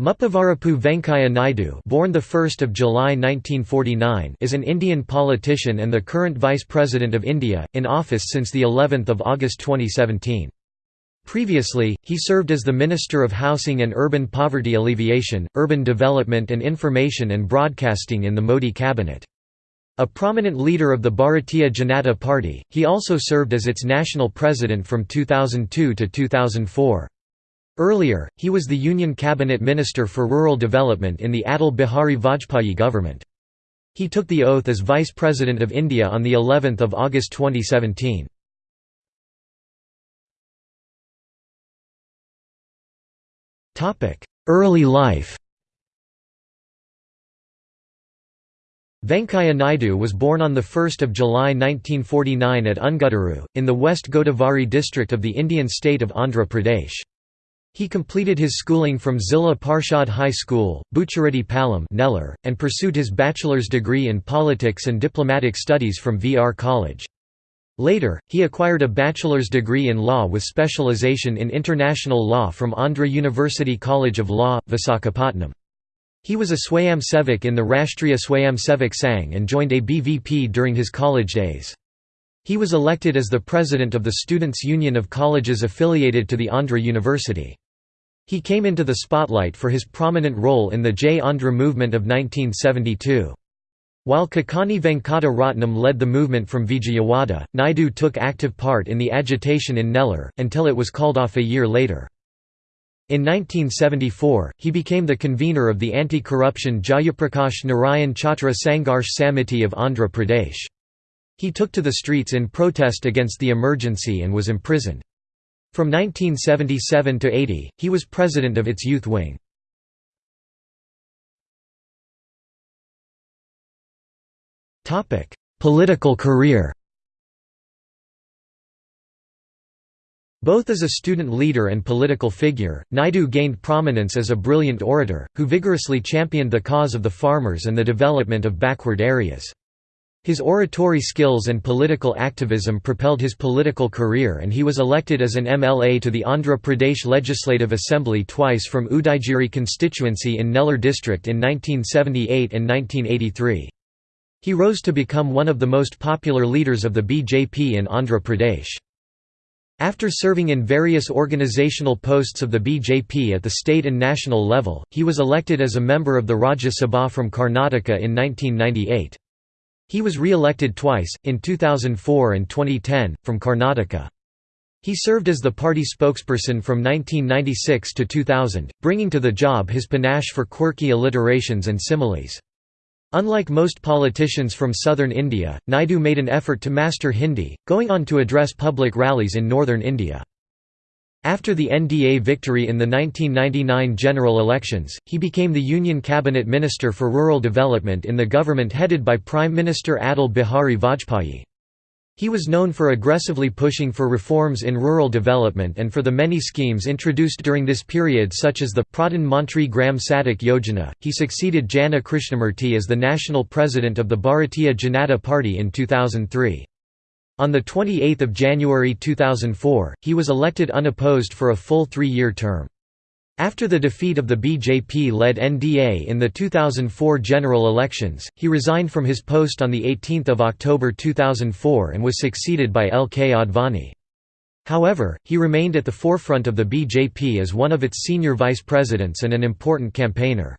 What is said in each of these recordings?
Muppavarapu Venkaiah Naidu born 1 July 1949 is an Indian politician and the current Vice President of India, in office since the 11th of August 2017. Previously, he served as the Minister of Housing and Urban Poverty Alleviation, Urban Development and Information and Broadcasting in the Modi cabinet. A prominent leader of the Bharatiya Janata Party, he also served as its national president from 2002 to 2004. Earlier, he was the Union Cabinet Minister for Rural Development in the Atal Bihari Vajpayee government. He took the oath as Vice President of India on the 11th of August 2017. Topic: Early life. Venkaiah Naidu was born on 1 July 1949 at Unguddaru, in the West Godavari district of the Indian state of Andhra Pradesh. He completed his schooling from Zilla Parshad High School, Buchireddy Palam Nellore, and pursued his bachelor's degree in politics and diplomatic studies from VR College. Later, he acquired a bachelor's degree in law with specialization in international law from Andhra University College of Law, Visakhapatnam. He was a Swayamsevak in the Rashtriya Swayamsevak Sangh and joined ABVP during his college days. He was elected as the president of the Students' Union of Colleges affiliated to the Andhra University. He came into the spotlight for his prominent role in the Jai Andhra movement of 1972. While Kakani Venkata Ratnam led the movement from Vijayawada, Naidu took active part in the agitation in Nellore, until it was called off a year later. In 1974, he became the convener of the anti-corruption Jayaprakash Narayan Chhatra Sangharsh Samiti of Andhra Pradesh. He took to the streets in protest against the emergency and was imprisoned. From 1977 to 80, he was president of its youth wing. Political career Both as a student leader and political figure, Naidu gained prominence as a brilliant orator, who vigorously championed the cause of the farmers and the development of backward areas. His oratory skills and political activism propelled his political career and he was elected as an MLA to the Andhra Pradesh Legislative Assembly twice from Udayagiri constituency in Nellore district in 1978 and 1983. He rose to become one of the most popular leaders of the BJP in Andhra Pradesh. After serving in various organizational posts of the BJP at the state and national level, he was elected as a member of the Rajya Sabha from Karnataka in 1998. He was re-elected twice, in 2004 and 2010, from Karnataka. He served as the party spokesperson from 1996 to 2000, bringing to the job his panache for quirky alliterations and similes. Unlike most politicians from southern India, Naidu made an effort to master Hindi, going on to address public rallies in northern India. After the NDA victory in the 1999 general elections, he became the Union Cabinet Minister for Rural Development in the government headed by Prime Minister Atal Bihari Vajpayee. He was known for aggressively pushing for reforms in rural development and for the many schemes introduced during this period such as the Pradhan Mantri Gram Sadak Yojana. He succeeded Jana Krishnamurti as the national president of the Bharatiya Janata Party in 2003. On 28 January 2004, he was elected unopposed for a full three-year term. After the defeat of the BJP-led NDA in the 2004 general elections, he resigned from his post on 18 October 2004 and was succeeded by L. K. Advani. However, he remained at the forefront of the BJP as one of its senior vice presidents and an important campaigner.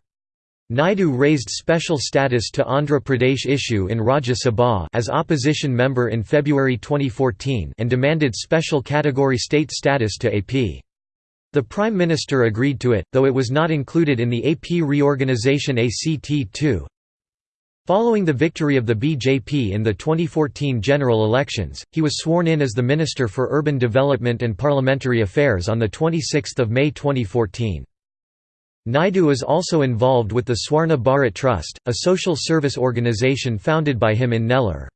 Naidu raised special status to Andhra Pradesh issue in Rajya Sabha as opposition member in February 2014 and demanded special category state status to AP. The Prime Minister agreed to it, though it was not included in the AP reorganisation ACT-2. Following the victory of the BJP in the 2014 general elections, he was sworn in as the Minister for Urban Development and Parliamentary Affairs on 26 May 2014. Naidu is also involved with the Swarna Bharat Trust, a social service organization founded by him in Nellore.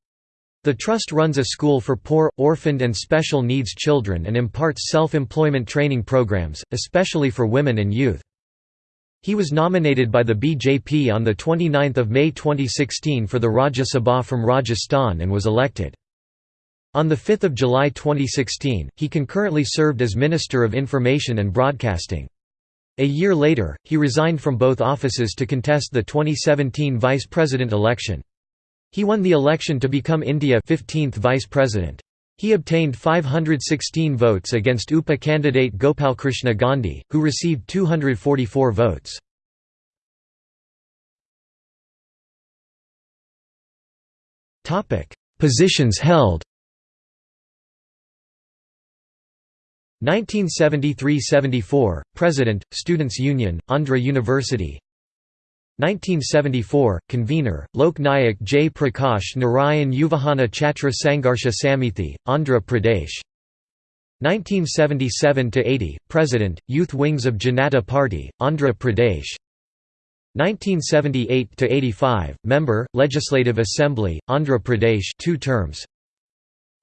The trust runs a school for poor, orphaned and special needs children and imparts self-employment training programs, especially for women and youth. He was nominated by the BJP on 29 May 2016 for the Rajya Sabha from Rajasthan and was elected. On 5 July 2016, he concurrently served as Minister of Information and Broadcasting. A year later, he resigned from both offices to contest the 2017 vice president election. He won the election to become India 15th vice president. He obtained 516 votes against UPA candidate Gopalkrishna Gandhi, who received 244 votes. Positions held 1973–74, President, Students' Union, Andhra University. 1974, Convener, Lok Nayak J. Prakash Narayan Yuvajana Chhatra Sangharsha Samithi, Andhra Pradesh. 1977–80, President, Youth Wings of Janata Party, Andhra Pradesh. 1978–85, Member, Legislative Assembly, Andhra Pradesh two terms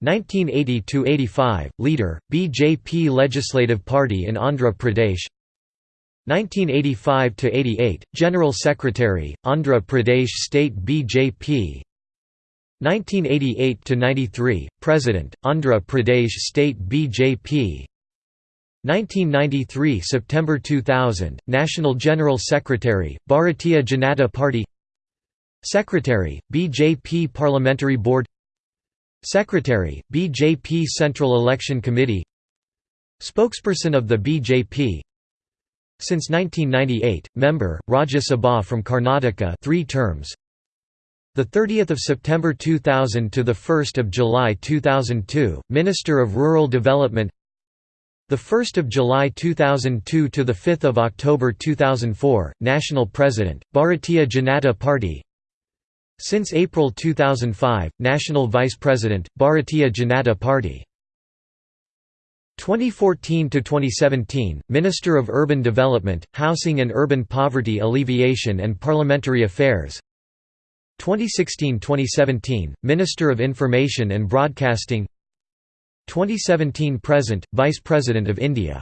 1980–85, Leader, BJP Legislative Party in Andhra Pradesh. 1985–88, General Secretary, Andhra Pradesh State BJP 1988–93, President, Andhra Pradesh State BJP 1993 September 2000, National General Secretary, Bharatiya Janata Party. Secretary, BJP Parliamentary Board Secretary, BJP Central Election Committee Spokesperson of the BJP since 1998, member, Rajya Sabha from Karnataka three terms. The 30th of September 2000 to the 1st of July 2002, Minister of Rural Development. The 1st of July 2002 to the 5th of October 2004, National President, Bharatiya Janata Party. Since April 2005, National Vice President, Bharatiya Janata Party. 2014 to 2017 Minister of Urban Development, Housing and Urban Poverty Alleviation and Parliamentary Affairs. 2016-2017 Minister of Information and Broadcasting. 2017 present Vice President of India